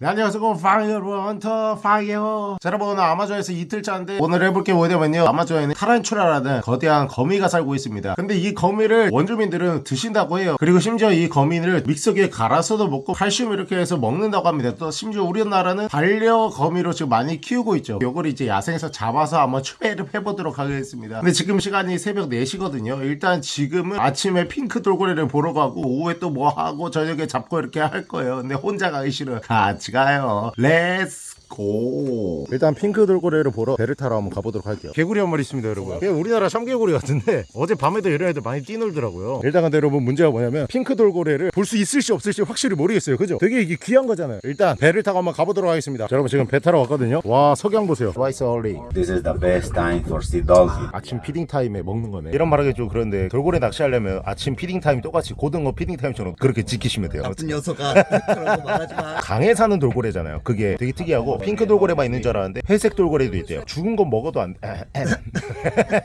네, 안녕하세요. 파이어 헌터 파이어. 자, 여러분 아마존에서 이틀차인데 오늘 해볼 게 뭐냐면요. 아마존에는 타란츄라라는 거대한 거미가 살고 있습니다. 근데 이 거미를 원주민들은 드신다고 해요. 그리고 심지어 이 거미를 믹서기에 갈아서도 먹고 칼슘 이렇게 해서 먹는다고 합니다. 또 심지어 우리나라는 반려 거미로 지금 많이 키우고 있죠. 요걸 이제 야생에서 잡아서 한번 추배를 해보도록 하겠습니다. 근데 지금 시간이 새벽 4시거든요. 일단 지금은 아침에 핑크 돌고래를 보러 가고 오후에 또 뭐 하고 저녁에 잡고 이렇게 할 거예요. 근데 혼자 가기 싫어요. 같이 가요. Let's go. 일단 핑크 돌고래를 보러 배를 타러 한번 가보도록 할게요. 개구리 한 마리 있습니다, 여러분. 이게 우리나라 참개구리 같은데 어제 밤에도 이런 애들 많이 뛰놀더라고요. 일단 근데 여러분 문제가 뭐냐면 핑크 돌고래를 볼 수 있을지 없을지 확실히 모르겠어요. 그죠? 되게 이게 귀한 거잖아요. 일단 배를 타고 한번 가보도록 하겠습니다. 자, 여러분 지금 배 타러 왔거든요. 와 석양 보세요. Twice early. This is the best time for see dolphin. 아침 feeding time에 먹는 거네. 이런 말하기 좀 그런데 돌고래 낚시하려면 아침 feeding time 똑같이 고등어 feeding time처럼 그렇게 지키시면 돼요. 나쁜 녀석아 그런 거 말하지 마. 강에 사는 돌고래잖아요. 그게 되게 특이하고 핑크 돌고래만 있는 줄 알았는데 회색 돌고래도 있대요. 죽은 건 먹어도 안 돼.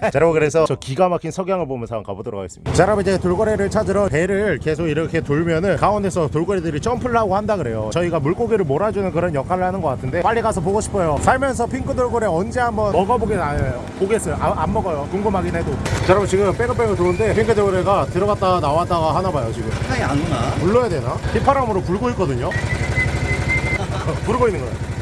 자 여러분 그래서 저 기가 막힌 석양을 보면서 한번 가보도록 하겠습니다. 자 여러분 이제 돌고래를 찾으러 배를 계속 이렇게 돌면은 가운데서 돌고래들이 점프를 하고 한다 그래요. 저희가 물고기를 몰아주는 그런 역할을 하는 것 같은데 빨리 가서 보고 싶어요. 살면서 핑크 돌고래 언제 한번 먹어보긴 안 해요. 보겠어요. 아, 안 먹어요. 궁금하긴 해도. 자 여러분 지금 빼고빼고 도는데 핑크 돌고래가 들어갔다가 나왔다가 하나 봐요 지금. 하이 안 오나? 불러야 되나? 휘파람으로 불고 있거든요. 부르고 있는 거야.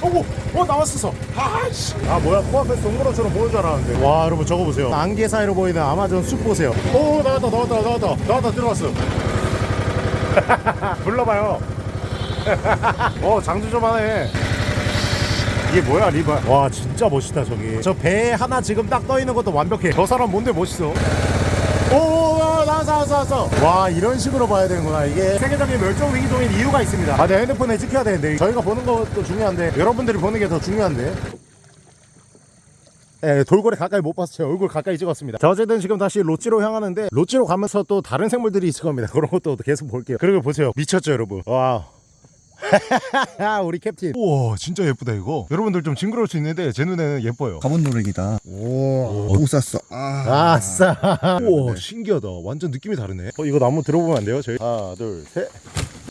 오고, 어 나왔었어. 아씨. 아 뭐야 코앞에 동물원처럼 보는 줄 알았는데. 와 여러분 저거 보세요. 안개 사이로 보이는 아마존 숲 보세요. 오 나왔다 나왔다 나왔다 나왔다 들어왔어. 불러봐요. 어 장주 좀 하네. 이게 뭐야 리바 와 진짜 멋있다 저기 저 배 하나 지금 딱 떠 있는 것도 완벽해 저 사람 뭔데 멋있어 오 나왔어 와 이런 식으로 봐야 되는구나 이게 세계적인 멸종 위기종인 이유가 있습니다 아내 핸드폰에 찍혀야 되는데 저희가 보는 것도 중요한데 여러분들이 보는 게 더 중요한데 예, 돌고래 가까이 못 봤어요. 제 얼굴 가까이 찍었습니다. 자, 어쨌든 지금 다시 로찌로 향하는데 로찌로 가면서 또 다른 생물들이 있을 겁니다. 그런 것도 계속 볼게요. 그리고 보세요. 미쳤죠, 여러분. 와 우. 우리 캡틴. 우와, 진짜 예쁘다 이거. 여러분들 좀 징그러울 수 있는데 제 눈에는 예뻐요. 가본 노래기다. 오, 못 샀어. 아, 아싸. 우와, 신기하다. 완전 느낌이 다르네. 어, 이거 나무 들어보면 안 돼요? 저희 하나, 둘, 셋.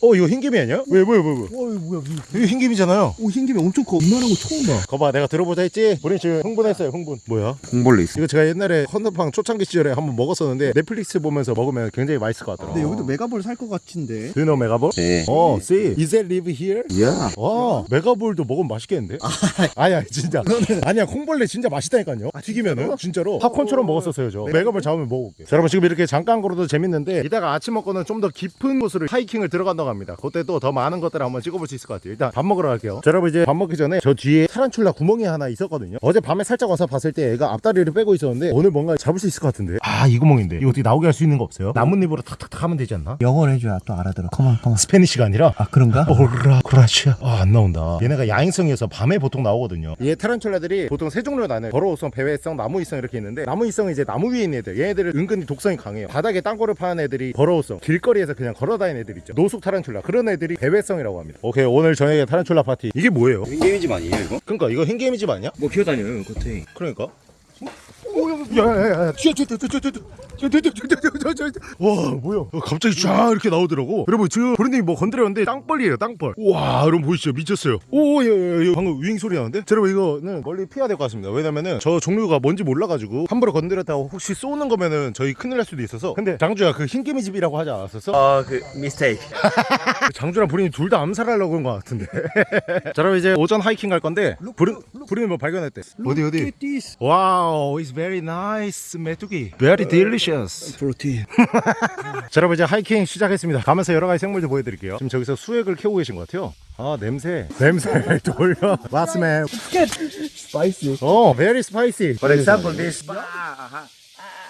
어, 이거 흰개미 아니야? 왜, 뭐야, 뭐야, 뭐야? 오, 뭐야? 이거 흰개미잖아요. 오, 흰개미 엄청 커. 이만한 거 처음 봐. 거봐, 내가 들어보자 했지? 우리 지금 흥분했어요, 흥분. 뭐야? 공벌레 있어. 이거 제가 옛날에 헌터팡 초창기 시절에 한번 먹었었는데 넷플릭스 보면서 먹으면 굉장히 맛있을 것 같더라고. 근데 여기도 mega ball 살 것 같은데. Do you know mega ball? 네. 어, see. Is it live here? 야. 와, mega ball도 먹으면 맛있겠는데? 아니야, 진짜. 아니야, 콩벌레 진짜 맛있다니까요. 튀기면은 진짜로 팝콘처럼 먹었었어요, 저. mega ball 잡으면 먹어볼게요. 자, 여러분 지금 이렇게 잠깐 걸어도 재밌는데 이따가 아침 먹고는 좀 더 깊은 곳으로 하이킹을 들어간다고 합니다. 그때 또 더 많은 것들을 한번 찍어볼 수 있을 것 같아요. 일단 밥 먹으러 갈게요. 자, 여러분 이제 밥 먹기 전에 저 뒤에 타란툴라 구멍이 하나 있었거든요. 어제 밤에 살짝 와서 봤을 때 애가 앞다리를 빼고 있었는데 오늘 뭔가 잡을 수 있을 것 같은데. 아, 이 구멍인데. 이거 어떻게 나오게 할 수 있는 거 없어요? 나뭇잎으로 탁탁탁 하면 되지 않나? 영어를 해줘야 또 알아들어. Come on, come on. Spanish가 아니라 아, 그런가? Hola gracias 아안 나온다 얘네가 야행성이어서 밤에 보통 나오거든요 얘 타란툴라들이 보통 세 종류로 나눠요 burrow성, 배회성, 나무위성 이렇게 있는데 나무위성은 이제 나무 위에 있는 애들 얘네들은 은근히 독성이 강해요 바닥에 땅굴을 파는 애들이 burrow성 길거리에서 그냥 걸어다니는 애들 있죠 노숙 타란툴라 그런 애들이 배회성이라고 합니다 오케이 오늘 저녁에 타란툴라 파티 이게 뭐예요? 흰개미집 아니에요 이거? 그러니까 이거 흰개미 집 아니야? 뭐 기어다녀요 겉에. 그러니까 야야야야 튀어 튀어 튀어 튀어 튀어 튀어 튀어 튀어 튀어 튀어 와 뭐야 어, 갑자기 쫙 이렇게 나오더라고 여러분 지금 브랜님이 뭐 건드렸는데 땅벌이에요 땅벌 와 여러분 보이시죠 미쳤어요 오야야야 방금 윙 소리 나는데 자, 여러분 이거는 멀리 피해야 될 것 같습니다 왜냐면은 저 종류가 뭔지 몰라가지고 함부로 건드렸다고 혹시 쏘는 거면은 저희 큰일 날 수도 있어서 근데 장주야 그 흰개미 집이라고 하지 않았었어? 아 그 mistake. 장주랑 브린이 둘 다 암살하려고 그런 것 같은데 자 그럼 이제 오전 하이킹 갈 건데 브린, 브린이 뭐 발견했대 어디 어디. Wow, it's very nice, 메뚜기. Very delicious. Protein. 자, 여러분 이제 하이킹 시작했습니다. 가면서 여러 가지 생물들 보여드릴게요. 지금 저기서 수액을 캐고 계신 것 같아요. 아, 냄새. 냄새 돌려. What's smell? Spicy. 어, very spicy. For example this.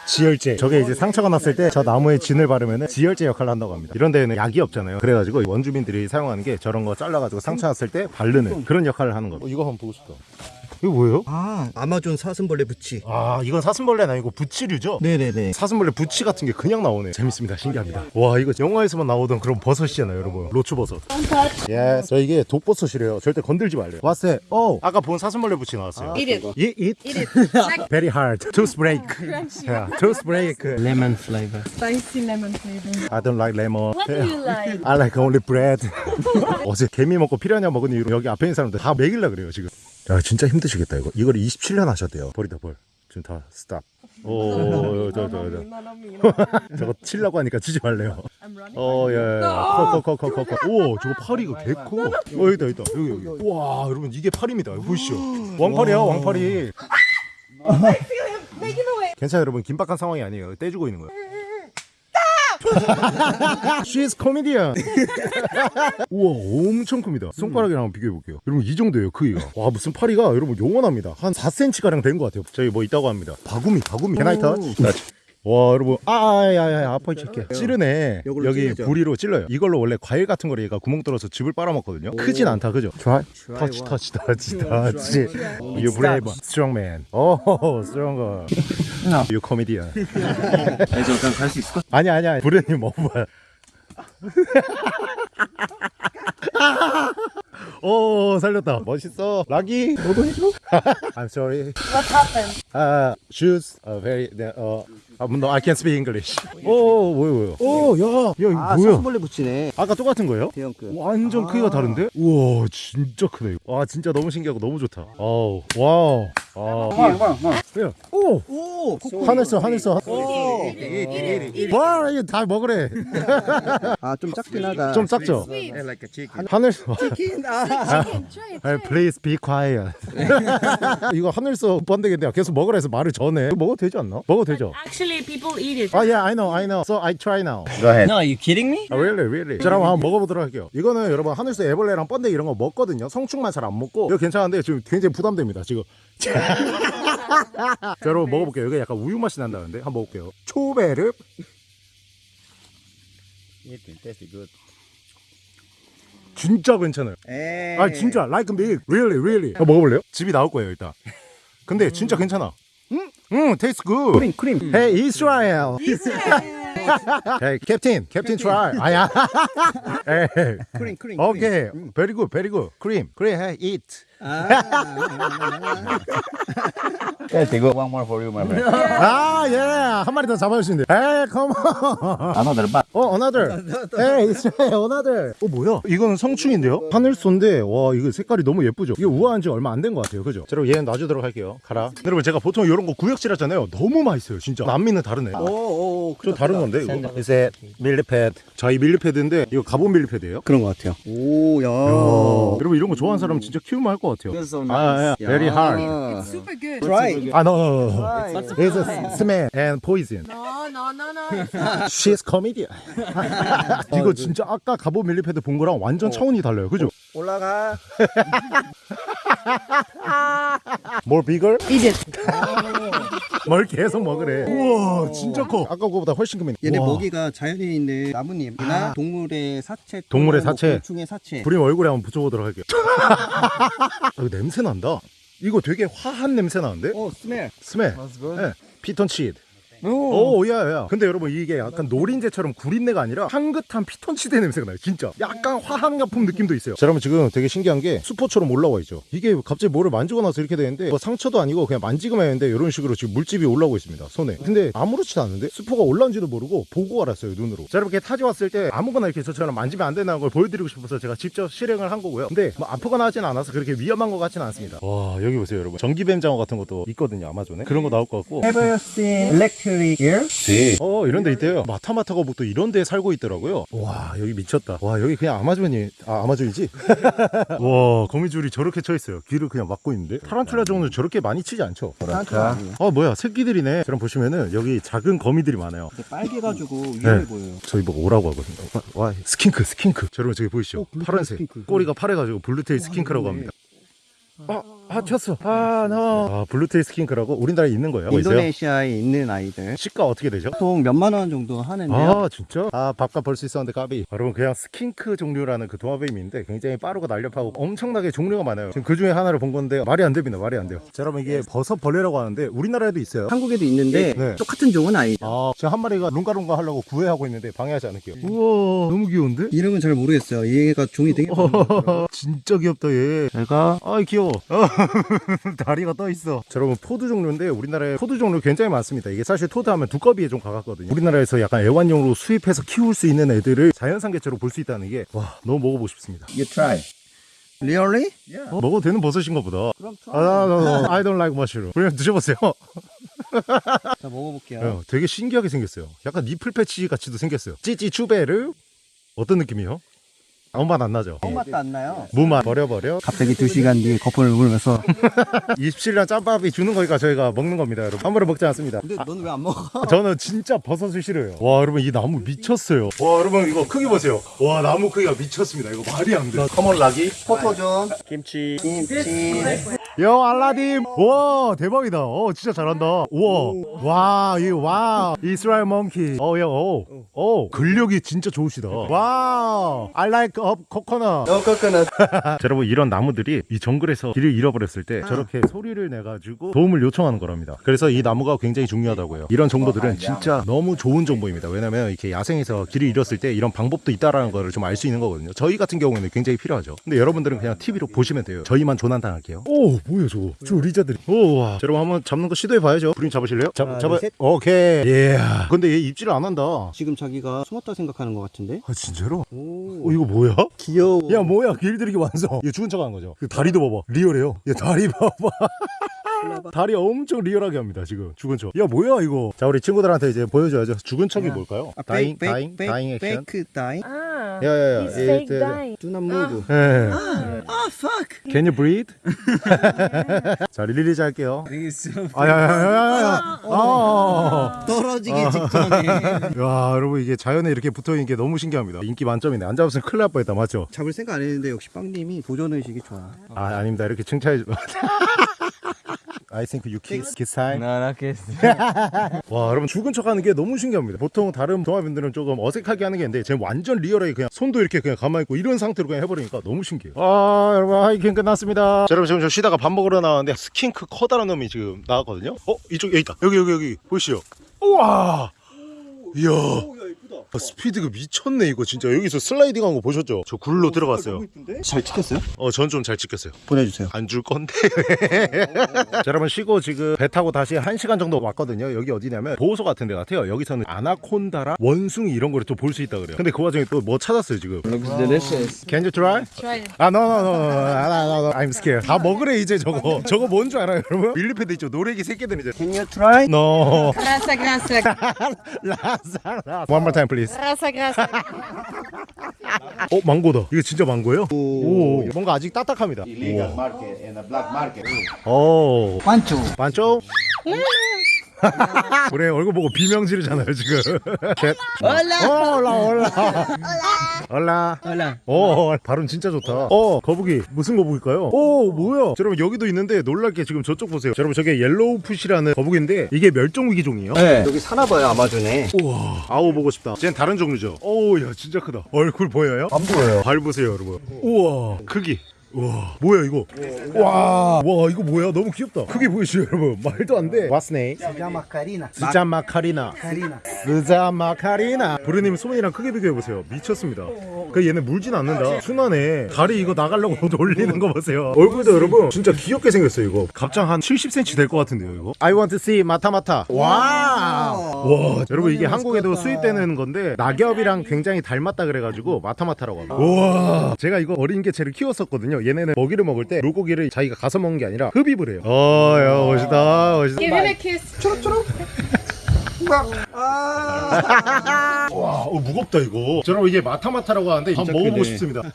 지혈제. 저게 이제 상처가 났을 때 저 나무에 진을 바르면 지혈제 역할을 한다고 합니다. 이런 데에는 약이 없잖아요. 그래가지고 원주민들이 사용하는 게 저런 거 잘라가지고 상처 났을 때 바르는 그런 역할을 하는 거예요. 어, 이거 한번 보고 싶다. 이거 뭐예요? 아 아마존 사슴벌레 부치. 아 이건 사슴벌레는 아니고 부치류죠? 네네네. 사슴벌레 부치 같은 게 그냥 나오네. 재밌습니다. 신기합니다. 와 이거 영화에서만 나오던 그런 버섯이잖아요 여러분? 로추버섯. 예, 저 이게 독버섯이래요. 절대 건들지 말래요. 왔어요 어 아까 본 사슴벌레 부치 나왔어요. Eat it. Eat it? Eat. Very hard. Tooth break. Yeah, Tooth break. Lemon flavor. Spicy lemon flavor. I don't like lemon. What do you like? I like only bread. 어제 개미 먹고 피라냐 먹은 이유로 여기 앞에 있는 사람들 다 먹일라 그래요 지금 야 진짜 힘드시겠다 이거. 이걸 27년 하셨대요. 버리다 벌 지금 다 스탑. 오저저 저, 저. 저거 치려고 하니까 치지 말래요. 어예커커커커커오 저거 팔이 이거 개커. 어 여기다 여기다. 여기 여기. 와 여러분 이게 팔입니다. 보시죠? 왕팔이야 왕팔이. 괜찮아요 여러분. 긴박한 상황이 아니에요. 떼주고 있는 거예요 She's comedian. 우와 엄청 큽니다. 손가락이랑 한번 비교해 볼게요. 여러분 이 정도예요 크기가. 와 무슨 파리가 여러분 영원합니다. 한 4cm 가량 된 것 같아요. 저희 뭐 있다고 합니다. 바구미 바구미. Touch. 와 여러분. 아야야야 아파 이렇게. 찌르네. 여기 찌르죠. 부리로 찔러요. 이걸로 원래 과일 같은 거를 얘가 구멍 뚫어서 즙을 빨아먹거든요. 크진 않다 그죠? Try. Touch touch touch touch. you brave strong man. Oh stronger you comedian. 아니 저 그냥 갈수 있을 것 아니 아니야. 부르님 먹어봐요 오 살렸다. 멋있어. 락이? 너도 해줘? I'm sorry. What happened? uh, shoes are very uh, uh, no I can speak English. 오 뭐야 뭐야. 오야야 이거 아 뭐야? 사슴벌레 부치네. 아까 똑같은 거예요? 대형급. 완전 크기가 다른데? 우와 진짜 크네. 와 진짜 너무 신기하고 너무 좋다. 아우 와우. 아. 그래요 오! 오! 하늘서 하늘서 오. 와 이거 다 먹으래. 아 좀 작긴 하다. 좀 작죠? 하늘서 치킨 아. Hey, please be quiet. 이거 하늘서 번데기인데 계속 먹으라 해서 말을 전해. 먹어도 되지 않나? 먹어도 되죠. Actually, people eat it. 아, yeah, I know, I know. So I try now. Go ahead. No, you kidding me? 아, really, really. 자, 그럼 한번 먹어보도록 할게요. 이거는 여러분 하늘서 애벌레랑 번데기 이런 거 먹거든요. 성충만 잘 안 먹고. 이거 괜찮은데 지금 굉장히 부담됩니다. 지금. 자, 여러분 먹어볼게요. 이게 약간 우유 맛이 난다는데 한번 먹을게요. 초베르. It tastes good. 진짜 괜찮아요. 에이 아 진짜 like me really really 어, 먹어볼래요? 집이 나올 거예요 일단 근데 진짜 괜찮아 응? 응 taste good 크림 크림 Hey Israel Hey Captain Captain try 아야 Hey 크림 크림 Okay very good very good cream cream hey eat Tastes good. One more for you, my friend. 아 예. 한 마리 더 잡아줄 수 있는데 Hey come on. Another bat. 어 another. Hey another. 어 뭐야? 이거는 성충인데요? 하늘소인데 와 이거 색깔이 너무 예쁘죠? 이게 우아한 지 얼마 안 된 것 같아요. 그죠? 자, 여러분 얘는 놔주도록 할게요. 가라. 여러분 제가 보통 이런 거 구역질 하잖아요. 너무 맛있어요 진짜. 남미는 다르네. 오오 좀 다른 건데 이거. 이제 밀리패드 저희 밀리패드인데 이거 가본 밀리패드예요? 그런 것 같아요. 오야. 어, 여러분 이런 거 좋아하는 사람 진짜 키우면 할 것 같아요 아, 예. very hard Super good. 드라이 아, no, no, no. It's a smell and poison. No, no, no, no. She's comedian. 이거 진짜 아까 가본 밀리패드 본 거랑 완전 차원이 달라요. 그죠? 올라가 More bigger? Eat it. 뭘 계속 먹으래. 우와, 진짜 커. 아까 거보다 훨씬 크네. 얘네 우와. 먹이가 자연에 있는 나뭇잎이나 동물의 사체 동물의 뭐 사체. 곤충의 사체 부림 얼굴에 한번 붙여보도록 할게요. 아, 이거 냄새 난다. 이거 되게 화한 냄새 나는데? 오 smell smell. 네. 피톤치드. 오, 야, 야. 근데 여러분 이게 약간 노린재처럼 구린내가 아니라 향긋한 피톤치드 냄새가 나요. 진짜. 약간 화학약품 느낌도 있어요. 자, 여러분 지금 되게 신기한 게 수포처럼 올라와 있죠. 이게 갑자기 뭐를 만지고 나서 이렇게 되는데 뭐 상처도 아니고 그냥 만지기만 했는데 이런 식으로 지금 물집이 올라오고 있습니다. 손에. 근데 아무렇지도 않은데 수포가 올라온지도 모르고 보고 알았어요. 눈으로. 자, 여러분 이렇게 타지 왔을 때 아무거나 이렇게 저처럼 만지면 안 된다는 걸 보여드리고 싶어서 제가 직접 실행을 한 거고요. 근데 뭐 아프거나 하진 않아서 그렇게 위험한 것 같지는 않습니다. 와, 여기 보세요, 여러분. 전기뱀 장어 같은 것도 있거든요. 아마존에. 그런 거 나올 것 같고. Have you seen electric eel? 어 이런 데 있대요. 마타마타 거북도 이런 데 살고 있더라고요. 와 여기 미쳤다. 와 여기 그냥 아마존이 아 아마존이지? 와 거미줄이 저렇게 쳐 있어요. 귀를 그냥 막고 있는데? 타란툴라 정도는 저렇게 많이 치지 않죠? 아, 아 뭐야 새끼들이네. 그럼 보시면은 여기 작은 거미들이 많아요. 빨개가지고 위험해 네. 보여요. 저희 보고 오라고 하거든요. 와, 와 skink skink. 자, 여러분 저기 보이시죠? 어, 파란색. Skink. 꼬리가 파래가지고 blue tail skink라고 합니다. 아 아 쳤어 아 no. 아 blue tail skink라고 우리나라에 있는 거예요? 인도네시아에 있는 아이들 시가 어떻게 되죠? 보통 몇만 원 정도 하는데요. 아 진짜? 아 밥값 벌 수 있었는데 까비 여러분 그냥 skink 종류라는 그 도마뱀인데 굉장히 빠르고 날렵하고 엄청나게 종류가 많아요 지금 그 중에 하나를 본 건데 말이 안 됩니다 말이 안 돼요 자 여러분 이게 버섯 벌레라고 하는데 우리나라에도 있어요 한국에도 있는데 네. 똑같은 종은 아니죠. 아 지금 한 마리가 lun가lun가 하려고 구애하고 있는데 방해하지 않을게요 우와 너무 귀여운데? 이름은 잘 모르겠어요. 얘가 종이 되게. 진짜 귀엽다 얘 얘가 아이 귀여워 다리가 떠 있어. 자, 여러분 toad 종류인데 우리나라에 toad 종류 굉장히 많습니다. 이게 사실 toad 하면 두꺼비에 좀 가깝거든요. 우리나라에서 약간 애완용으로 수입해서 키울 수 있는 애들을 자연산 개체로 볼 수 있다는 게 와 너무 먹어보고 싶습니다. You try. Really? 어, 먹어도 되는 버섯인가 보다. 그럼 아, no, no, no, I don't like mushroom. 그냥 드셔보세요. 자 먹어볼게요. 어, 되게 신기하게 생겼어요. 약간 nipple patch 같이도 생겼어요. 찌찌 추베르? 어떤 느낌이요? 아무 맛 안 나죠? 똥 맛도 안 나요. 무맛. 버려버려. 갑자기 두 시간 뒤에 거품을 물면서. 27년 짬밥이 주는 거니까 저희가 먹는 겁니다 여러분. 함부로 먹지 않습니다. 근데 넌 왜 안 먹어? 저는 진짜 버섯을 싫어해요. 와 여러분 이 나무 미쳤어요. 와 여러분 이거 크기 보세요. 와 나무 크기가 미쳤습니다. 이거 말이 안돼. 커먼 락이? 포토존, Kimchi. 김치. 여 알라딘. 와 대박이다. 어 진짜 잘한다. 우와. 와이와 이스라엘 monkey 어야오오 근력이 진짜 좋으시다. Wow. I like up coconut. No coconut. 자, 여러분 이런 나무들이 이 정글에서 길을 잃어버렸을 때 저렇게 소리를 내가지고 도움을 요청하는 거랍니다. 그래서 이 나무가 굉장히 중요하다고 요. 이런 정보들은 진짜 너무 좋은 정보입니다. 왜냐면 이렇게 야생에서 길을 잃었을 때 이런 방법도 있다라는 거를 좀 알 수 있는 거거든요. 저희 같은 경우에는 굉장히 필요하죠. 근데 여러분들은 그냥 TV로 보시면 돼요. 저희만 조난당할게요. 오 뭐야 저거. 저 리자들이. 오와. 자, 여러분 한번 잡는 거 시도해 봐야죠. 브림 잡으실래요? 잡, 하나, 잡아 둘, 셋. 오케이. 예. 근데 얘 입질을 안 한다. 지금 자기가 숨었다 생각하는 것 같은데? 아 진짜로? 오. 어 이거 뭐야? 귀여워. 야 뭐야? 길들이기 완성. 얘 죽은 척 하는 거죠. 그 다리도 봐봐. 리얼해요. 얘 다리 봐봐 다리 엄청 리얼하게 합니다 지금 죽은 척 야 뭐야 이거 자 우리 친구들한테 이제 보여줘야죠 죽은 척이 뭘까요? 아, dying dying dying action fake dying? Ah, 야야야 he's fake dying. Do not move. 예. Ah, fuck. Can you breathe? 자 release 할게요 아야야야야야 아 떨어지기 직전에. 야 여러분 이게 자연에 이렇게 붙어있는 게 너무 신기합니다 인기 만점이네 안 잡았으면 큰일 날 뻔했다 맞죠? 잡을 생각 안 했는데 역시 빵님이 도전의식이 좋아. 아 아닙니다 이렇게 칭찬해 주 I think you kiss kiss time No, no kiss. 와 여러분 죽은 척하는 게 너무 신기합니다. 보통 다른 동화분들은 조금 어색하게 하는 게 있는데 쟤 완전 리얼하게 그냥 손도 이렇게 그냥 가만히 있고 이런 상태로 그냥 해버리니까 너무 신기해요. 아 여러분 하이킹 끝났습니다. 자, 여러분 지금 저 쉬다가 밥 먹으러 나왔는데 skink 커다란 놈이 지금 나왔거든요. 어 이쪽 여기 있다. 여기 여기 여기. 보이시죠? 우와! 이야 아, 스피드가 미쳤네 이거 진짜 여기서 슬라이딩 한 거 보셨죠? 저 굴로 들어갔어요 잘 찍혔어요? 어 전 좀 잘 찍혔어요 보내주세요. 안 줄 건데. 자, 여러분 쉬고 지금 배 타고 다시 1시간 정도 왔거든요. 여기 어디냐면 보호소 같은 데 같아요. 여기서는 아나콘다라 원숭이 이런 거를 또 볼 수 있다 그래요. 근데 그 와중에 또 뭐 찾았어요, 지금. Looks delicious. Can you try? Try. 아, no, no, no, no, no, no, no, I'm scared. 다 먹으래 이제 저거. 저거 뭔 줄 알아요, 여러분? 밀리패드 있죠. 노래기 새끼들 이제. Can you try? No. Grasa, grasa. 라사, 라사. One more time, please. Grasa, grasa. 어, 망고다. 이게 진짜 망고예요? 오. 오, 뭔가 아직 딱딱합니다. Illegal market and a black market. 오. 반쪽. 반쪽? 우리 얼굴 보고 비명 지르잖아요 지금 셋. hola hola hola hola. Hola. 오 발음 진짜 좋다. 어 거북이 무슨 거북일까요? 오 뭐야? 자, 여러분 여기도 있는데 놀랄 게 지금 저쪽 보세요. 자, 여러분 저게 yellow foot이라는 거북인데 이게 멸종 위기종이에요. 네. 여기 사나봐요 아마존에. 우와. 아우 보고 싶다. 쟤는 다른 종류죠. 오야 진짜 크다. 얼굴 보여요? 안 보여요. 발 보세요 여러분. 우와. 크기. 우 와. 뭐야 이거? 와, 와 이거 뭐야? 너무 귀엽다. 크기 보이시죠 여러분? 말도 안돼. What's name? 스자 마카리나. 스자 마카리나. 스자 마카리나 부르님 소민이랑 크게 비교해보세요. 미쳤습니다. 그 얘는 물진 않는다. 순하네 다리 이거 나가려고 돌리는 거 보세요. 얼굴도 여러분 진짜 귀엽게 생겼어요 이거. 갑장 한 70cm 될 것 같은데요 이거? I want to see 마타마타 와. 와, 여러분 이게 한국에도 수입되는 건데 낙엽이랑 굉장히 닮았다 그래가지고 마타마타라고 합니다. 와. 제가 이거 어린 개체를 키웠었거든요 얘네는 먹이를 먹을 때 물고기를 자기가 가서 먹는 게 아니라 흡입을 해요. 어야 멋있다 멋있다. Give a kiss. 와 어, 무겁다 이거. 여러분 이게 마타마타라고 하는데 한번 먹어보고. 싶습니다.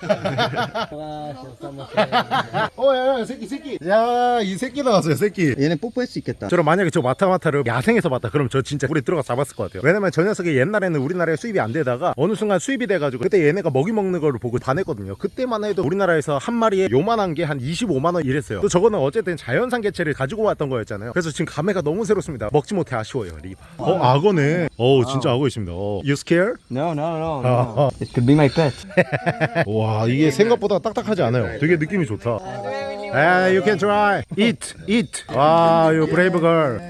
어야야 새끼 새끼. 야 이 새끼 나왔어요 새끼. 얘네 뽀뽀할 수 있겠다. 저는 만약에 저 마타마타를 야생에서 봤다 그럼 저 진짜 물에 들어가 잡았을 것 같아요. 왜냐면 저 녀석이 옛날에는 우리나라에 수입이 안 되다가 어느 순간 수입이 돼가지고 그때 얘네가 먹이 먹는 거를 보고 반했거든요. 그때만 해도 우리나라에서 한 마리에 요만한 게 한 25만원 이랬어요. 또 저거는 어쨌든 자연산 개체를 가지고 왔던 거였잖아요. 그래서 지금 감회가 너무 새롭습니다. 먹지 못해 아쉬워요 리바. 어 악어네 어 진짜 악어 있습니다 어. You scared? No, no, no. 어, 어. It could be my pet. 와 이게 생각보다 딱딱하지 않아요 되게 느낌이 좋다 아, you can try. Eat, eat. 와, you brave girl.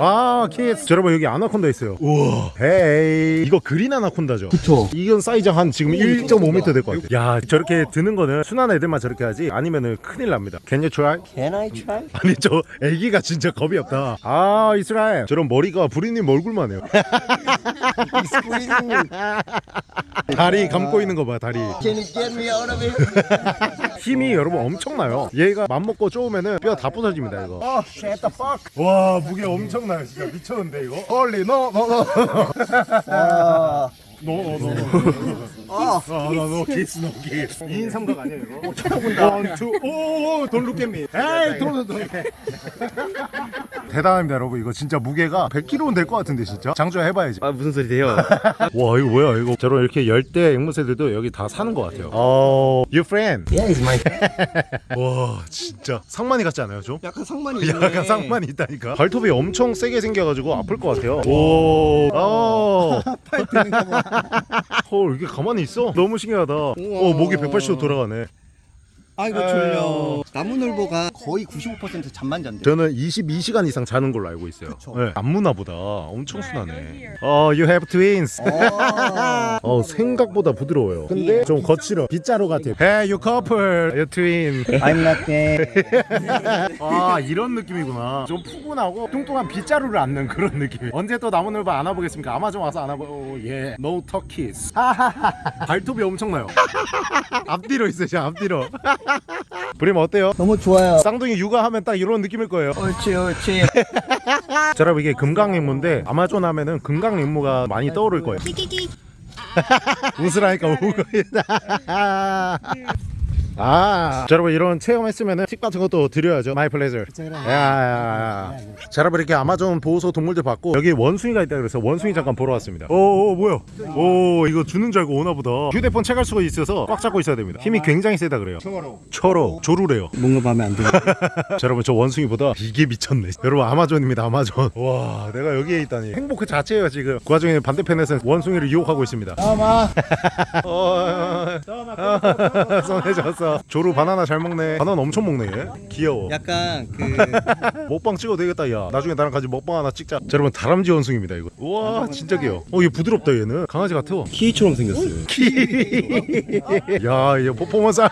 아. 자, 여러분 여기 아나콘다 있어요. 우와. 헤이. 이거 그린 아나콘다죠? 그쵸. 이건 사이즈 한 지금 1.5m 될 것 같아요. 야, 저렇게 드는 거는 순한 애들만 저렇게 하지 아니면은 큰일 납니다. Can you try? Can I try? 아니 저 애기가 진짜 겁이 없다. 아, 이스라엘. 저런 머리가 부리님 얼굴만 해요. 다리 감고 있는 거 봐, 다리. Can you get me out of it? 힘이 여러분 엄청나요. 얘가 맘먹고 쪼으면은 뼈 다 부서집니다 이거. 어, shut the fuck. 와 무게 엄청나 요 진짜 미쳤는데 이거. No no no. 아, no no no no no kiss no kiss. 2인 삼각 아니야 이거? one, two, oh, don't look at me. 에이, don't, don't. 대단합니다 여러분 이거 진짜 무게가 100kg는 될 것 같은데 진짜 장조 해봐야지 아 무슨 소리세요? 와 이거 뭐야 이거 저런 이렇게 열대 앵무새들도 여기 다 사는 것 같아요 어 you friend yeah, it's my. 와 진짜 상만이 같지 않아요 좀? 약간 상만이 있네. 약간 상만이 있다니까 발톱이 엄청 세게 생겨가지고 아플 것 같아요 오, 어. 팔 드는 거 봐. 헐 이게 가만히 있어? 너무 신기하다. 어 목이 180도 돌아가네 아이고 졸려. 나무늘보가 거의 95% 잠만 잔대. 저는 22시간 이상 자는 걸로 알고 있어요. 그쵸. 네, 안무나보다 엄청 순하네. 어 you have twins. 어. 어 생각보다 부드러워요. 근데 좀 거칠어. 빗자루 같아 Hey you couple. You twin. I'm not gay. 아 이런 느낌이구나. 좀 푸근하고 뚱뚱한 빗자루를 안는 그런 느낌. 언제 또 나무늘보 안아보겠습니까? 아마존 와서 안아보 오 예. No turkeys 발톱이 엄청나요. 앞뒤로 있어요 저 앞뒤로 브림 어때요? 너무 좋아요. 쌍둥이 육아하면 딱 이런 느낌일 거예요 옳지 옳지. 자 여러분 이게 금강임무인데 아마존 하면은 금강임무가 많이 떠오를 거예요 웃으라니까 우고 있다 아, 자, 여러분 이런 체험했으면은 팁 같은 것도 드려야죠. My pleasure. 야, 야, 야. 자, 여러분 이렇게 아마존 보호소 동물들 봤고 여기 원숭이가 있다 그래서 원숭이 잠깐 보러 왔습니다. 오, 오 뭐야? 오, 이거 주는 줄 알고 오나 보다. 휴대폰 체갈 수가 있어서 꽉 잡고 있어야 됩니다. 힘이 굉장히 세다 그래요. 철어, 조루래요. 뭔가 마음에 안 들어. 자, 여러분 저 원숭이보다 이게 미쳤네. 여러분 아마존입니다. 아마존. 와, 내가 여기에 있다니. 행복 그 자체예요 지금. 그 와중에 반대편에서 원숭이를 유혹하고 있습니다. 아마. 어, 손에 졌어. 조루 바나나 잘 먹네. 바나나 엄청 먹네. 얘. 귀여워. 약간 그 먹방 찍어도 되겠다 야. 나중에 나랑 같이 먹방 하나 찍자. 자, 여러분 다람쥐 원숭입니다 이거. 우와 진짜 귀여워. 어, 얘 부드럽다 얘는. 강아지 같아. 키위처럼 생겼어요. 야, 이거 퍼포먼스.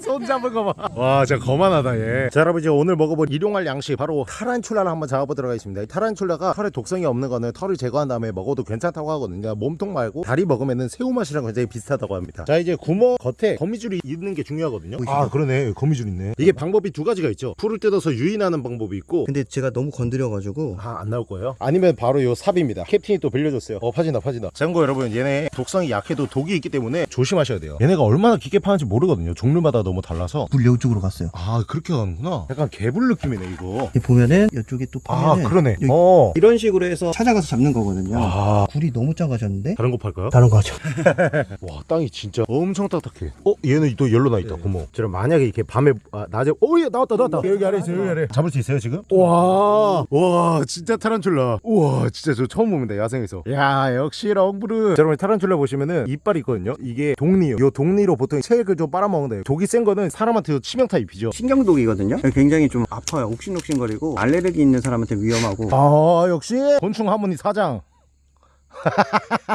손 잡은 거 봐. 와, 진짜 거만하다 얘. 자, 여러분 이제 오늘 먹어볼 일용할 양식 바로 타란출라를 한번 잡아보도록 하겠습니다. 이 타란출라가 털에 독성이 없는 거는 털을 제거한 다음에 먹어도 괜찮다고 하거든요. 그러니까 몸통 말고 다리 먹으면은 새우 맛이랑 굉장히 비슷하다고 합니다. 자, 이제 구멍 겉에 거미줄이 있는 게 중요하거든요. 아, 그러네. 거미줄 있네. 이게 방법이 두 가지가 있죠. 풀을 뜯어서 유인하는 방법이 있고 근데 제가 너무 건드려가지고 아, 안 나올 거예요? 아니면 바로 요 삽입니다. 캡틴이 또 빌려줬어요. 어, 파진다, 파진다. 참고 여러분, 얘네 독성이 약해도 독이 있기 때문에 조심하셔야 돼요. 얘네가 얼마나 깊게 파는지 모르거든요. 종류마다 너무 달라서. 물 이쪽으로 갔어요. 아, 그렇게 가는구나. 약간 개불 느낌이네, 이거. 이 보면은 이쪽에 또 아, 파면은 그러네. 여기 어. 이런 식으로 해서 찾아가서 잡는 거거든요. 아, 굴이 너무 작아졌는데 다른 거 팔까요? 다른 거죠. 와, 땅이 진짜 엄청 딱딱해. 어, 얘는 또 열로 나 있다, 구멍. 저는 만약에 이렇게 밤에, 아, 낮에, 오, 예, 나왔다, 나왔다. 여기 아래 있어요, 여기 아래. 잡을 수 있어요, 지금? 와, 와, 진짜 타란툴라. 우와, 진짜 저 처음 봅니다, 야생에서. 야, 역시 렁브르. 자, 여러분, 타란툴라 보시면은 이빨이 있거든요. 이게 독리요. 요 독리로 보통 체액을 좀 빨아먹는다. 독이 센 거는 사람한테도 치명타 입히죠. 신경독이거든요. 굉장히 좀 아파요. 욱신욱신거리고 알레르기 있는 사람한테 위험하고. 아, 역시 곤충 하모니 사장.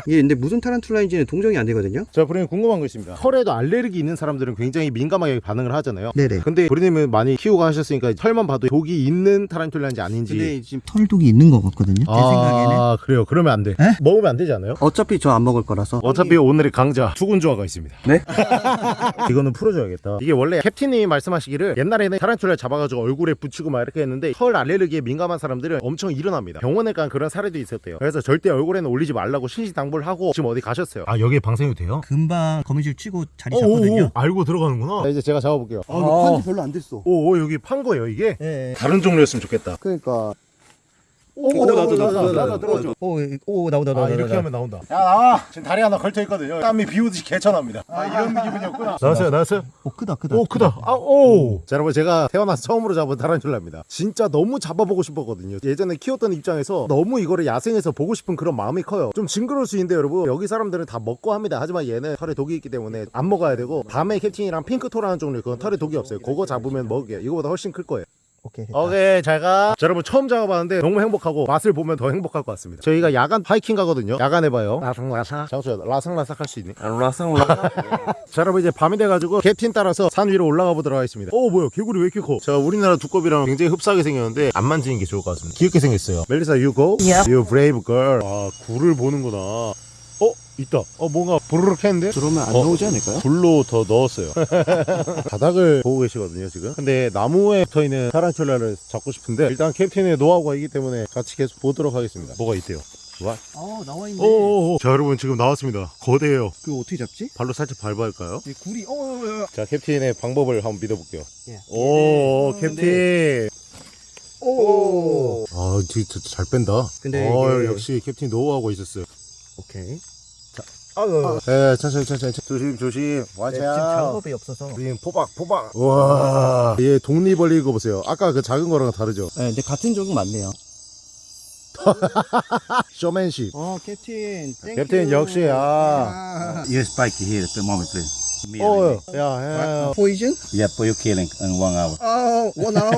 이게 근데 무슨 타란툴라인지는 동정이 안 되거든요. 자, 브레님 궁금한 거 있습니다. 털에도 알레르기 있는 사람들은 굉장히 민감하게 반응을 하잖아요. 네네. 근데 브레님은 많이 키우고 하셨으니까 털만 봐도 독이 있는 타란툴라인지 아닌지. 근데 지금 털독이 있는 것 같거든요. 제 생각에는. 아, 그래요. 그러면 안 돼. 에? 먹으면 안 되지 않아요? 어차피 저 안 먹을 거라서. 어차피 오늘의 강자 투군조화가 있습니다. 네? 이거는 풀어줘야겠다. 이게 원래 캡틴이 말씀하시기를 옛날에는 타란툴라 잡아가지고 얼굴에 붙이고 막 이렇게 했는데 털 알레르기에 민감한 사람들은 엄청 일어납니다. 병원에 간 그런 사례도 있었대요. 그래서 절대 얼굴에는 올리지 말라고 신신당부를 하고 지금 어디 가셨어요. 아 여기에 방생이 돼요? 금방 거미줄 치고 자리 오, 잡거든요. 오, 알고 들어가는구나. 자, 이제 제가 잡아볼게요. 아, 이거 판지 별로 안 됐어. 오, 오, 여기 판 거예요 이게? 예. 다른 종류였으면 좋겠다. 그러니까. 오, 나도, 나도, 나도, 나도 들어줘. 오, 오, 나오다, 아 나오다. 이렇게 하면 나온다. 야 나와. 지금 다리 하나 걸쳐 있거든요. 땀이 비 오듯이 개천합니다. 아 이런 기분이었구나. 나왔어요, 나왔어요. 오, 크다, 크다. 오 크다 아, 오. 자 여러분 제가 태어나서 처음으로 잡은 타란툴라입니다 진짜 너무 잡아보고 싶었거든요 예전에 키웠던 입장에서 너무 이거를 야생에서 보고 싶은 그런 마음이 커요 좀 징그러울 수 있는데 여러분 여기 사람들은 다 먹고 합니다 하지만 얘는 털에 독이 있기 때문에 안 먹어야 되고 밤에 캡틴이랑 pink toe라는 종류 그건 털에 독이 없어요 그거 잡으면 먹을게요 이거보다 훨씬 클 거예요 오케이. 됐다. 오케이 잘가 자 여러분 처음 잡아봤는데 너무 행복하고 맛을 보면 더 행복할 것 같습니다 저희가 야간 하이킹 가거든요 야간 해봐요 라상라삭 장수야 라상라삭 할 수 있니? 라상라상. 자 여러분 이제 밤이 돼가지고 캡틴 따라서 산 위로 올라가 보도록 하겠습니다 오 뭐야 개구리 왜 이렇게 커? 자 우리나라 두꺼비랑 굉장히 흡사하게 생겼는데 안 만지는 게 좋을 것 같습니다 귀엽게 생겼어요 멜리사 you go? Yep. You brave girl 아 굴을 보는구나 어? 있다 어 뭔가 부르륵 했는데? 들어오면 안 어. 나오지 않을까요? 불로 더 넣었어요 바닥을 보고 계시거든요 지금 근데 나무에 붙어있는 타란툴라를 잡고 싶은데 일단 캡틴의 노하우가 있기 때문에 같이 계속 보도록 하겠습니다 뭐가 있대요 와? 아, 나와 있네. 오오오 자 여러분 지금 나왔습니다 거대해요 그거 어떻게 잡지? 발로 살짝 밟아야 할까요? 이 굴이, 어, 어, 어. 자 캡틴의 방법을 한번 믿어볼게요 예. 오 캡틴 오. 아 진짜 잘 뺀다 근데 어, 이게- 역시 캡틴 노하우가 있었어요 오케이. 아유. 네 천천히 천천히. 조심 조심. 네, 지금 와자 작업이 없어서. 우린 포박 포박. 와얘 독립벌리 이거 보세요. 아까 그 작은 거랑 다르죠? 네, 근데 같은 종은 맞네요. 쇼맨십. 어, 캡틴. 캡틴 역시 아. 아. You spike here at the moment, please. 야, 야, 야. 포이즌? you. Yeah, for you killing in one hour. 아, 원 아워.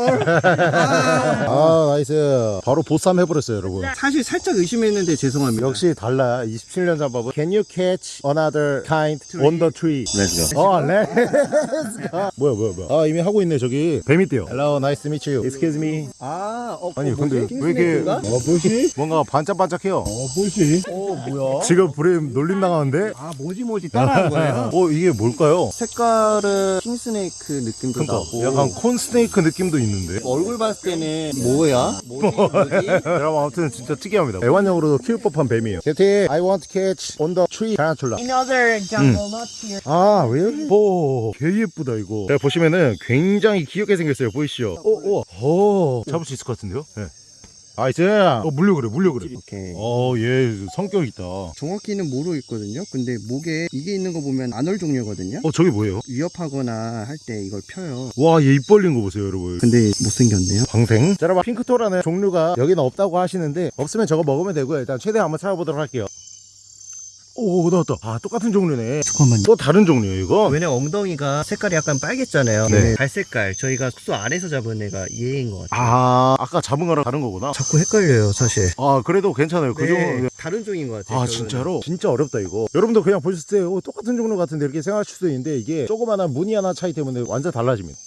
아. 아, 나이스. 바로 보쌈 해버렸어요, 여러분. 사실 살짝 의심했는데 죄송합니다. 역시 달라. 27년 잡밥은 Can you catch another kind on the tree? Let's go. 어, let's go. 뭐야, 뭐야, 뭐야. 아, 이미 하고 있네, 저기. 뱀 있대요. Hello, nice to meet you. Excuse me. 아, 어, 아니, 어, 근데? 왜 이렇게. 어, 뭐지? 뭔가 반짝반짝해요. 어, 뭐지? 어, 뭐야? 지금 브레임 놀림 당하는데? 아, 뭐지 뭐지 따라한 거예요? 어, 이게 뭘 까요? 색깔은 킹스네이크 느낌도 그러니까 나고 약간 콘스네이크 느낌도 있는데? 얼굴 봤을 때는 뭐야? 뭐지? 뭐지? 여러분 아무튼 진짜 특이합니다. 애완용으로도 키울 법한 뱀이에요. 캡틴, I want to catch on the tree tarantula. In other jungle, not here. 아, really? 오, 개 예쁘다 이거. 자 보시면은 굉장히 귀엽게 생겼어요. 보이시죠? 오, 오, 오, 잡을 수 있을 것 같은데요? 네. nice. 어, 물려 그래, 물려 그래. 오케이 어, 얘 성격 있다. 정확히는 모르겠거든요 근데 목에 이게 있는 거 보면 anole 종류거든요 어, 저게 뭐예요? 위협하거나 할 때 이걸 펴요 와, 얘 입 벌린 거 보세요, 여러분. 근데 못생겼네요 방생. 자, 여러분 pink toe라는 종류가 여기는 없다고 하시는데 없으면 저거 먹으면 되고요. 일단 최대한 한번 찾아보도록 할게요. 오, 나왔다. 아, 똑같은 종류네. 잠깐만요 또 다른 종류예요, 이거? 왜냐면 엉덩이가 색깔이 약간 빨갰잖아요 네. 갈색깔 저희가 숙소 안에서 잡은 애가 얘인 것 같아요 아, 아까 잡은 거랑 다른 거구나. 자꾸 헷갈려요 사실 아, 그래도 괜찮아요. 그 네, 종류. 다른 종인 것 같아요 아 결론은. 진짜로? 진짜 어렵다 이거 여러분도 그냥 보셨을 때 어, 똑같은 종류 같은데 이렇게 생각하실 수도 있는데 이게 조그마한 무늬 하나 차이 때문에 완전 달라집니다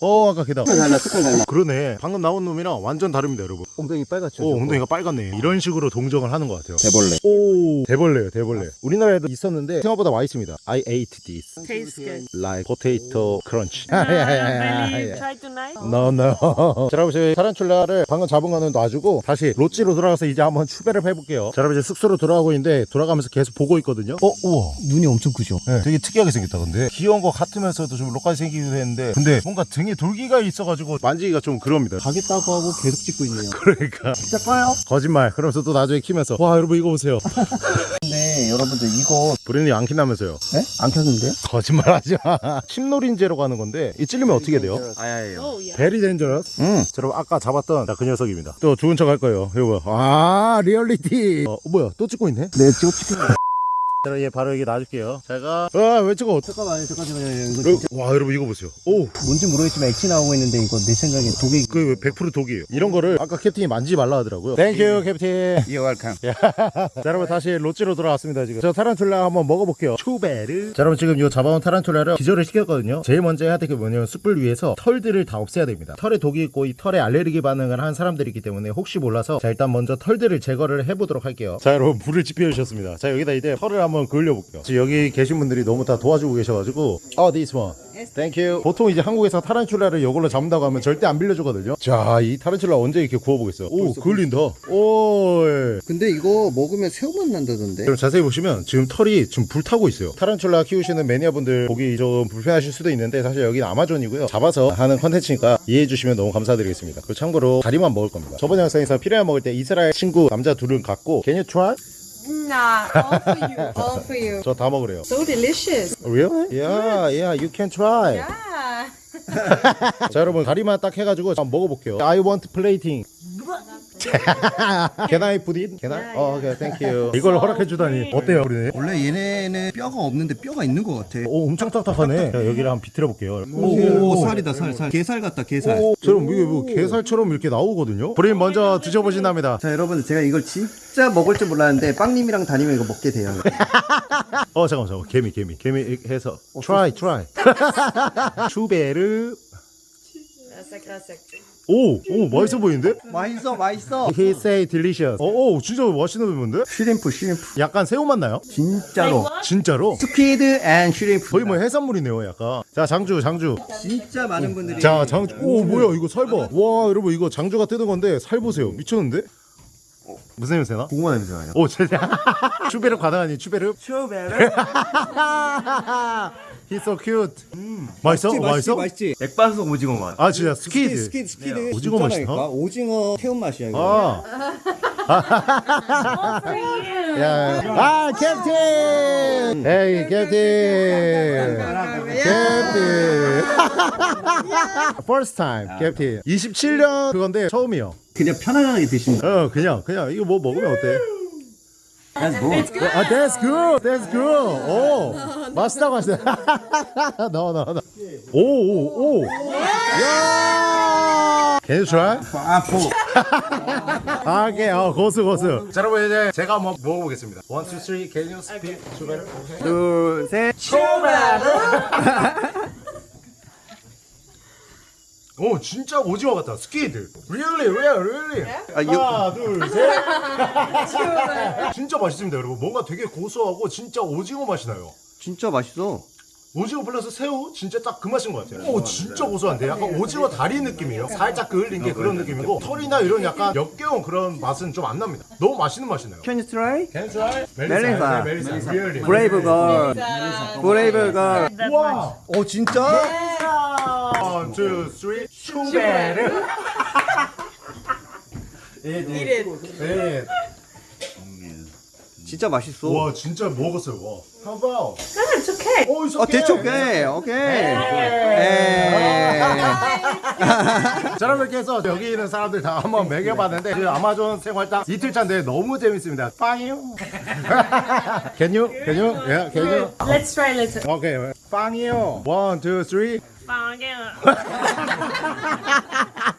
어 아까 걔다 달라 색깔 달라 그러네 방금 나온 놈이랑 완전 다릅니다 여러분 엉덩이 빨갛죠 오. 엉덩이가 빨갛네 이런 식으로 동정을 하는 것 같아요 대벌레. 오 대벌레요 대벌레 우리나라에도 있었는데 생각보다 많이 있습니다 I ate this Tastes good. like potato crunch Uh, really try tonight? No, no. 자, 여러분, 저희 타란툴라를 방금 잡은 거는 놔주고 다시 로찌로 돌아가서 이제 한번 추배를 해볼게요. 자, 여러분, 이제 숙소로 돌아가고 있는데 돌아가면서 계속 보고 있거든요. 어, 우와. 눈이 엄청 크죠 네, 되게 특이하게 생겼다, 근데. 귀여운 것 같으면서도 좀 록까지 생기기도 했는데. 근데 뭔가 등에 돌기가 있어가지고 만지기가 좀 그럽니다. 가겠다고 하고 계속 찍고 있네요 그러니까. 진짜 꺼요? 거짓말. 그러면서 또 나중에 키면서. 와, 여러분, 이거 보세요. 근데 여러분들 이거 브랜이 안 킨다면서요. 네? 안 켰는데요? 거짓말 하지 마. 침놀인제로 가는 건데, 이 찔리면 어떻게 돼요? 아야예요. very dangerous? 응 자, 여러분 아까 잡았던 자, 그 녀석입니다 또 좋은 척 할 거예요 이거 아 리얼리티 어 뭐야? 또 찍고 있네? 네, 찍어 찍 혀. 자, 얘 바로 여기 놔줄게요. 제가 와왜 저거 잠깐만요, 잠깐만요. 이거 어, 진짜 와 여러분 이거 보세요. 오 뭔지 모르겠지만 액체 나오고 있는데 이거 내 생각에 독이 그 100% 독이에요. 이런 거를 아까 캡틴이 만지지 말라 하더라고요. thank you 캡틴. You're welcome. 자 여러분 다시 롯지로 돌아왔습니다 지금 저 타란툴라 한번 먹어볼게요 chévere 자 여러분 지금 요 잡아온 타란툴라를 기절을 시켰거든요 제일 먼저 해야 될 게 뭐냐면 숯불 위에서 털들을 다 없애야 됩니다 털에 독이 있고 이 털에 알레르기 반응을 한 사람들이기 때문에 혹시 몰라서 자 일단 먼저 털들을 제거를 해보도록 할게요 자 여러분 불을 지펴 주셨습니다 자 여기다 이제 털을 한번 그을려 볼게요. 지금 여기 계신 분들이 너무 다 도와주고 계셔가지고. 어 this one thank you 보통 이제 한국에서 타란툴라를 이걸로 잡는다고 하면 절대 안 빌려주거든요. 자이 타란툴라 언제 이렇게 구워보겠어요? 오 그을린다. 오 근데 이거 먹으면 새우맛 난다던데. 여러분 자세히 보시면 지금 털이 지금 불타고 있어요. 타란툴라 키우시는 매니아분들 보기 좀 불편하실 수도 있는데 사실 여기는 아마존이고요. 잡아서 하는 컨텐츠니까 이해해 주시면 너무 감사드리겠습니다. 그리고 참고로 다리만 먹을 겁니다. 저번 영상에서 피라냐 먹을 때 이스라엘 친구 남자 둘은 갖고 Can you try? Nah, all for you. All for you. 저 다 먹으래요 So delicious. Really? Yeah, yeah, you can try Yeah. 자 여러분 다리만 딱 해가지고 한번 먹어볼게요 I want plating Can I put it? Can I? 어, 오케이, thank you 이걸 허락해 주다니 어때요 우리는? 원래 얘네는 뼈가 없는데 뼈가 있는 것 같아. 오 엄청 딱딱하네 자, 여기를 한번 비틀어 볼게요 오, 살이다, 살, 살. 게살 같다, 게살. 오, 저럼 이게 뭐 게살처럼 이렇게 나오거든요. 브레인 먼저 드셔보신답니다. 자, 여러분, 제가 이걸 진짜 먹을 줄 몰랐는데, 빵님이랑 다니면 이거 먹게 돼요. 어 잠깐 잠깐 개미 개미 개미 해서 try try. chévere Classic, classic. 오 오 맛있어 보이는데? 맛있어, 맛있어. He say delicious. 오, 오 진짜 맛있는 부분데? shrimp, shrimp. 약간 새우 맛 나요? 진짜로. 진짜로? squid and shrimp. 거의 뭐 해산물이네요, 약간. 자 장주 장주. 진짜 많은 분들이. 자 장주. 오 뭐야 이거 살 봐. 와 여러분 이거 장주가 뜯은 건데 살 보세요. 미쳤는데? 무슨 냄새 나? 고구마 냄새 나요. 오 진짜. chévere 가능하니 chévere? chévere? He's so cute. 맛있어? 맛있어? 맛있지? 맥반석 오징어 맛. 아 진짜 squid. squid, squid. 오징어 진짜라니까. 맛있다. 오징어 태운 맛이야, 이거. 아. 야, 아 캡틴. 에이 캡틴. 캡틴. First time 캡틴. 27년 그건데 처음이요. 그냥 편안하게 드시는 거. 어 그냥 그냥 이거 뭐 먹으면 어때? That's good. 아 that's good, that's good. 오 맛있다 맛있다. 넣어 넣어 넣어. 오오 오. 야. Can you try? 아 포. 아, 오케이, 어, 고수, 고수. 자, 여러분, 이제 제가 한번 먹어보겠습니다. One, two, three, can you speak together? 둘, 셋. 오, 진짜 오징어 같다. squid. Really, real, really. 아, 이거- 하나, 둘, 셋. 진짜 맛있습니다, 여러분. 뭔가 되게 고소하고 진짜 오징어 맛이 나요. 진짜 맛있어. 오징어 플러스 새우 진짜 딱 그 맛인 것 같아요. 오 진짜 고소한데 약간 오징어 다리 느낌이에요. 살짝 그을린 게 그런 느낌이고 털이나 이런 약간 역겨운 그런 맛은 좀 안 납니다. 너무 맛있는 맛이 나요. Can you try? Can you try? 멜리사. 멜리사. 브레이브 걸. 브레이브 걸. 와. 오, 진짜? One, two, three. chévere. It. 네. 진짜 맛있어. 와 진짜 먹었어요. 와. How about? No, it's okay. 오, it's 어, okay. 대충 오케이. 오케이. 자, 여러분 이렇게 해서 여기 있는 사람들 다 한번 먹여봤는데 그 아마존 생활당 이틀 차인데 너무 재밌습니다. 빵이요. Can you? Can you? Yeah, can you? Let's try later. Okay. 빵이요. One, two, three. 放个。